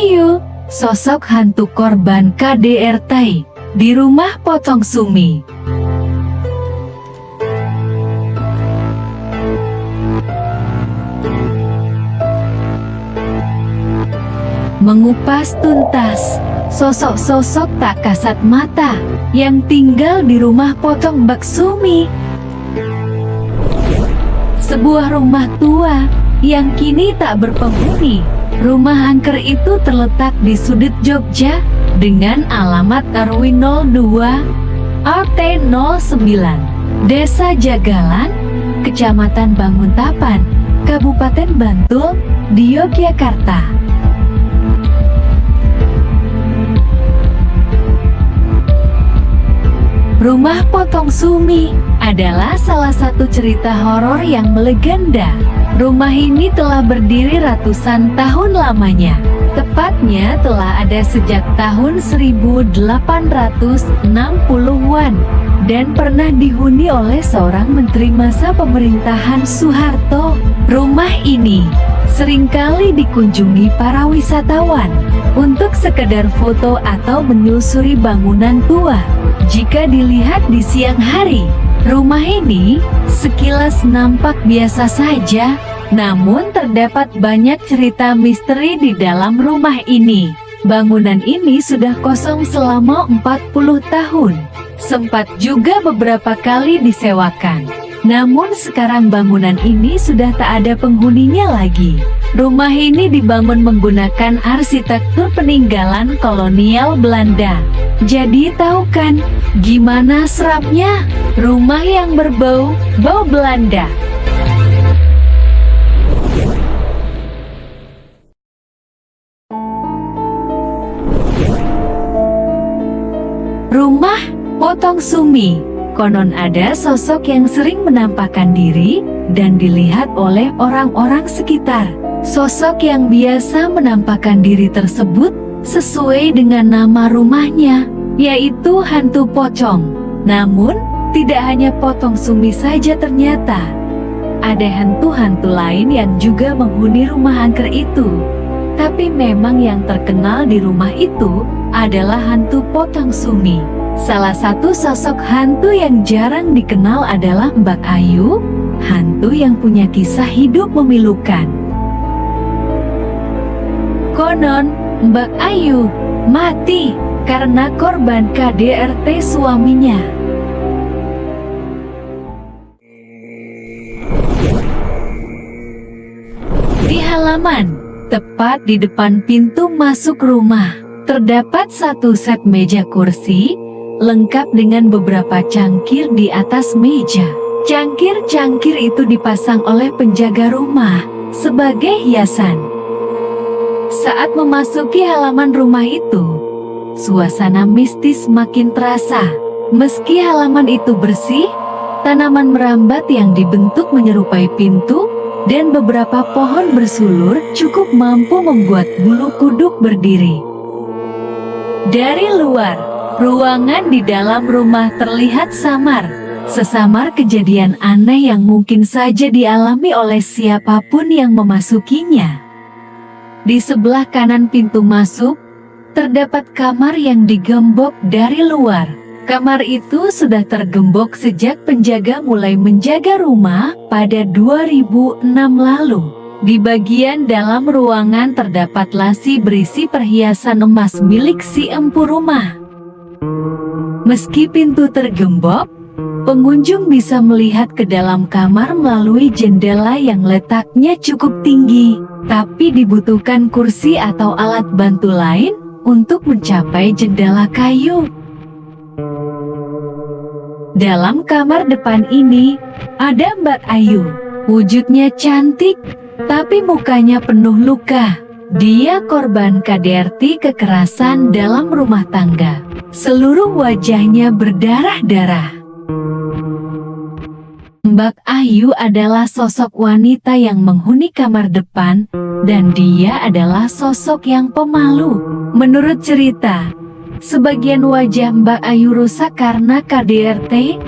Ayu, sosok hantu korban KDRT di rumah potong sumi. Mengupas tuntas, sosok-sosok tak kasat mata yang tinggal di rumah potong Mbak Sumi. Sebuah rumah tua yang kini tak berpenghuni. Rumah angker itu terletak di sudut Jogja dengan alamat RW 02 RT 09 Desa Jagalan, Kecamatan Banguntapan, Kabupaten Bantul, di Yogyakarta. Rumah Potong Sumi adalah salah satu cerita horor yang melegenda. Rumah ini telah berdiri ratusan tahun lamanya. Tepatnya telah ada sejak tahun 1860-an dan pernah dihuni oleh seorang menteri masa pemerintahan Soeharto. Rumah ini sering kali dikunjungi para wisatawan untuk sekedar foto atau menyusuri bangunan tua. Jika dilihat di siang hari, rumah ini sekilas nampak biasa saja, namun terdapat banyak cerita misteri di dalam rumah ini. Bangunan ini sudah kosong selama 40 tahun. Sempat juga beberapa kali disewakan. Namun sekarang bangunan ini sudah tak ada penghuninya lagi. Rumah ini dibangun menggunakan arsitektur peninggalan kolonial Belanda. Jadi tahu kan, gimana serapnya? Rumah yang berbau, bau Belanda. Rumah Potong Sumi Konon ada sosok yang sering menampakkan diri dan dilihat oleh orang-orang sekitar. Sosok yang biasa menampakkan diri tersebut sesuai dengan nama rumahnya, yaitu hantu pocong. Namun, tidak hanya potong sumi saja ternyata. Ada hantu-hantu lain yang juga menghuni rumah angker itu. Tapi memang yang terkenal di rumah itu adalah hantu potong sumi. Salah satu sosok hantu yang jarang dikenal adalah Mbak Ayu, hantu yang punya kisah hidup memilukan. Konon, Mbak Ayu mati karena korban KDRT suaminya. Di halaman, tepat di depan pintu masuk rumah, terdapat satu set meja kursi, lengkap dengan beberapa cangkir di atas meja. Cangkir-cangkir itu dipasang oleh penjaga rumah sebagai hiasan. Saat memasuki halaman rumah itu, suasana mistis makin terasa. Meski halaman itu bersih, tanaman merambat yang dibentuk menyerupai pintu, dan beberapa pohon bersulur cukup mampu membuat bulu kuduk berdiri. Dari luar, ruangan di dalam rumah terlihat samar, sesamar kejadian aneh yang mungkin saja dialami oleh siapa pun yang memasukinya. Di sebelah kanan pintu masuk, terdapat kamar yang digembok dari luar. Kamar itu sudah tergembok sejak penjaga mulai menjaga rumah pada 2006 lalu. Di bagian dalam ruangan terdapat lasi berisi perhiasan emas milik si empu rumah. Meski pintu tergembok, pengunjung bisa melihat ke dalam kamar melalui jendela yang letaknya cukup tinggi tapi dibutuhkan kursi atau alat bantu lain untuk mencapai jendela kayu. Dalam kamar depan ini, ada Mbak Ayu. Wujudnya cantik, tapi mukanya penuh luka. Dia korban KDRT kekerasan dalam rumah tangga. Seluruh wajahnya berdarah-darah. Mbak Ayu adalah sosok wanita yang menghuni kamar depan, dan dia adalah sosok yang pemalu. Menurut cerita, sebagian wajah Mbak Ayu rusak karena KDRT,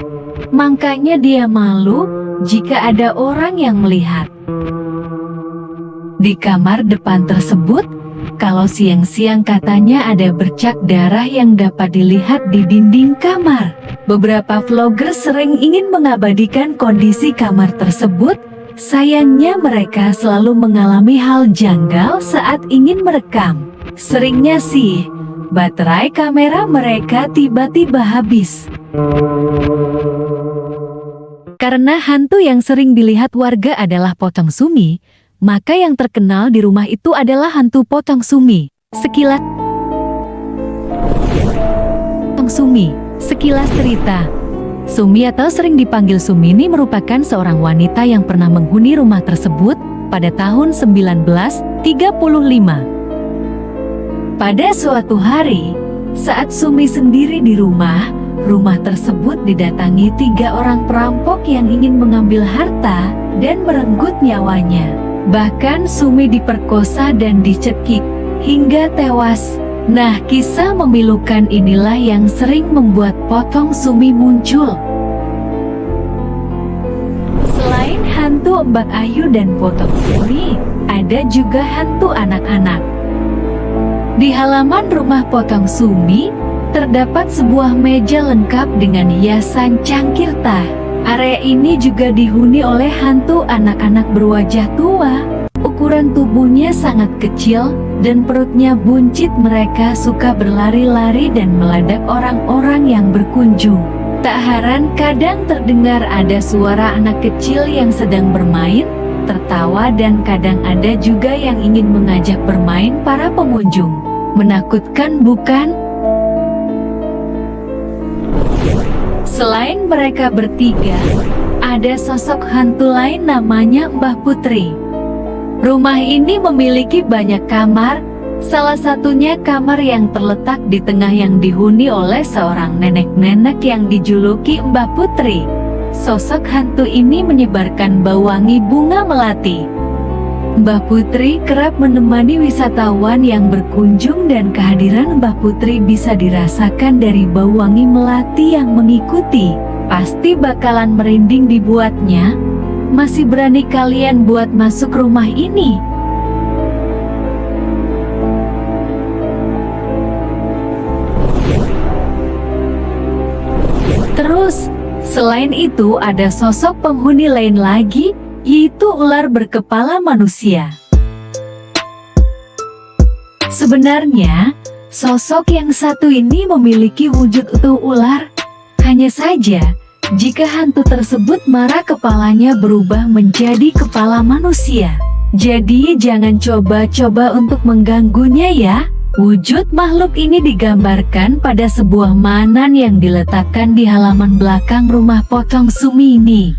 makanya dia malu jika ada orang yang melihat. Di kamar depan tersebut, kalau siang-siang katanya ada bercak darah yang dapat dilihat di dinding kamar. Beberapa vlogger sering ingin mengabadikan kondisi kamar tersebut, sayangnya mereka selalu mengalami hal janggal saat ingin merekam. Seringnya sih, baterai kamera mereka tiba-tiba habis. Karena hantu yang sering dilihat warga adalah potong sumi, maka yang terkenal di rumah itu adalah hantu potong sumi. Sekilas potong sumi Sekilas cerita, Sumi atau sering dipanggil Sumini merupakan seorang wanita yang pernah menghuni rumah tersebut pada tahun 1935. Pada suatu hari, saat Sumi sendiri di rumah, rumah tersebut didatangi tiga orang perampok yang ingin mengambil harta dan merenggut nyawanya. Bahkan Sumi diperkosa dan dicekik hingga tewas Nah, kisah memilukan inilah yang sering membuat potong sumi muncul. Selain hantu Mbak Ayu dan potong sumi, ada juga hantu anak-anak. Di halaman rumah potong sumi, terdapat sebuah meja lengkap dengan hiasan cangkir tah. Area ini juga dihuni oleh hantu anak-anak berwajah tua. Tubuhnya sangat kecil, dan perutnya buncit mereka suka berlari-lari dan meladak orang-orang yang berkunjung. Tak heran kadang terdengar ada suara anak kecil yang sedang bermain, tertawa dan kadang ada juga yang ingin mengajak bermain para pengunjung. Menakutkan bukan? Selain mereka bertiga, ada sosok hantu lain namanya Mbah Putri. Rumah ini memiliki banyak kamar, salah satunya kamar yang terletak di tengah yang dihuni oleh seorang nenek-nenek yang dijuluki Mbah Putri. Sosok hantu ini menyebarkan bau wangi bunga melati. Mbah Putri kerap menemani wisatawan yang berkunjung dan kehadiran Mbah Putri bisa dirasakan dari bau wangi melati yang mengikuti. Pasti bakalan merinding dibuatnya, masih berani kalian buat masuk rumah ini? Terus, selain itu ada sosok penghuni lain lagi, yaitu ular berkepala manusia. Sebenarnya, sosok yang satu ini memiliki wujud utuh ular. Hanya saja, jika hantu tersebut marah kepalanya berubah menjadi kepala manusia. Jadi jangan coba-coba untuk mengganggunya ya. Wujud makhluk ini digambarkan pada sebuah manan yang diletakkan di halaman belakang rumah potong sumi ini.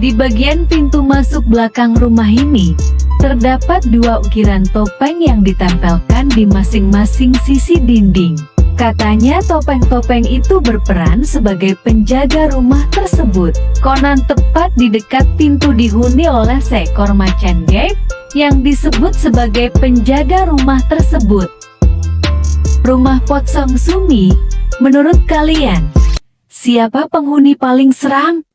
Di bagian pintu masuk belakang rumah ini, terdapat dua ukiran topeng yang ditempelkan di masing-masing sisi dinding. Katanya topeng-topeng itu berperan sebagai penjaga rumah tersebut. Konon tepat di dekat pintu dihuni oleh seekor macan gaib yang disebut sebagai penjaga rumah tersebut. Rumah Pot Song Sumi, menurut kalian, siapa penghuni paling seram?